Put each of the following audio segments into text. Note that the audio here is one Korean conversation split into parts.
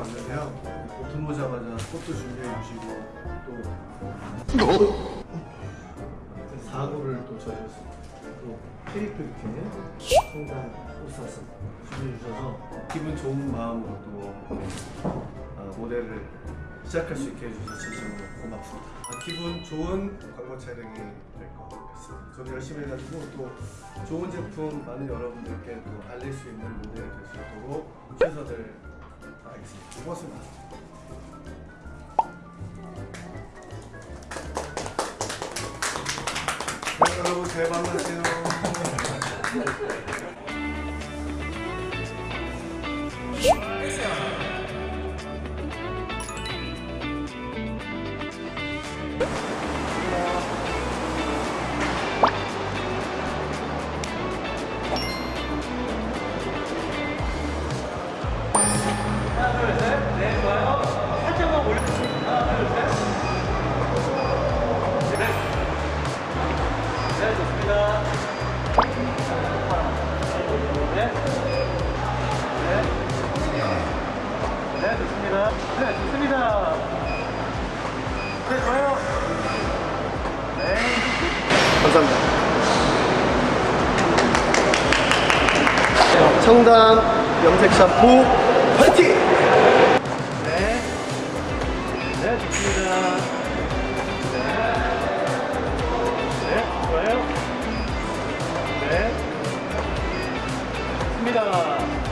또 들어오자마자 꽃도 준비해 주시고 또 사고를 또 저희였습니다. 또 케이크 이렇게 성당 꽃사슴 준비해 주셔서 기분 좋은 마음으로 또 아, 모델을 시작할 수 있게 해주셔서 진심으로 고맙습니다. 아, 기분 좋은 광고 촬영이 될 것 같습니다. 저도 열심히 해가지고 또 좋은 제품 많은 여러분들께 또 알릴 수 있는 모델이 될 수 있도록 최선을 다하겠습니다. 고맙습니다. 네, 여러분 잘 만나세요. 네, 감사합니다. 청담 염색 샴푸 파이팅! 네. 네, 좋습니다. 네. 네, 좋아요. 네. 좋습니다.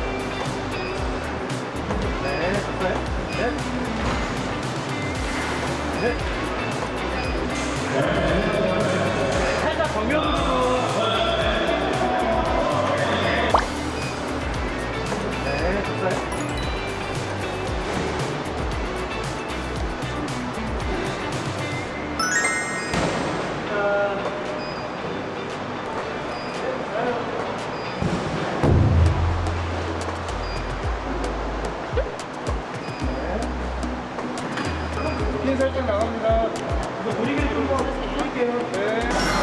살짝 나갑니다. 이거 분위기를 좀 풀게요. 네.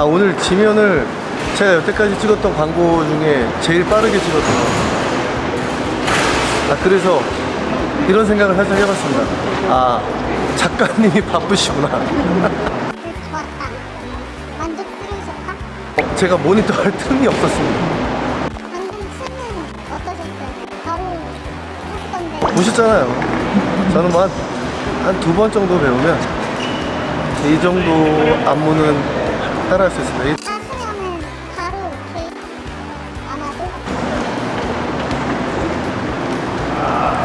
아 오늘 지면을 제가 여태까지 찍었던 광고 중에 제일 빠르게 찍었어요. 아 그래서 이런 생각을 살짝 해봤습니다. 아 작가님이 바쁘시구나. 어, 제가 모니터 할 틈이 없었습니다. 보셨잖아요. 저는 뭐 한두 번 정도 배우면 이 정도 안무는 따라 할 수 있습니다.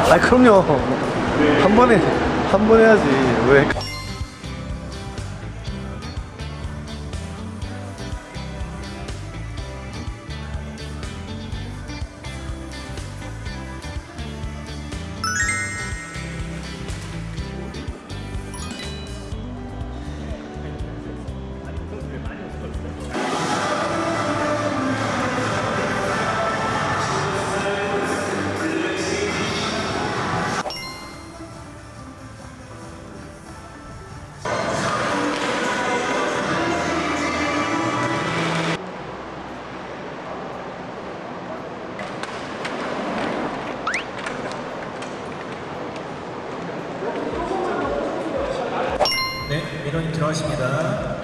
아 그럼요. 한 번에 한 번 해야지 왜? 네, 민원님 들어가십니다.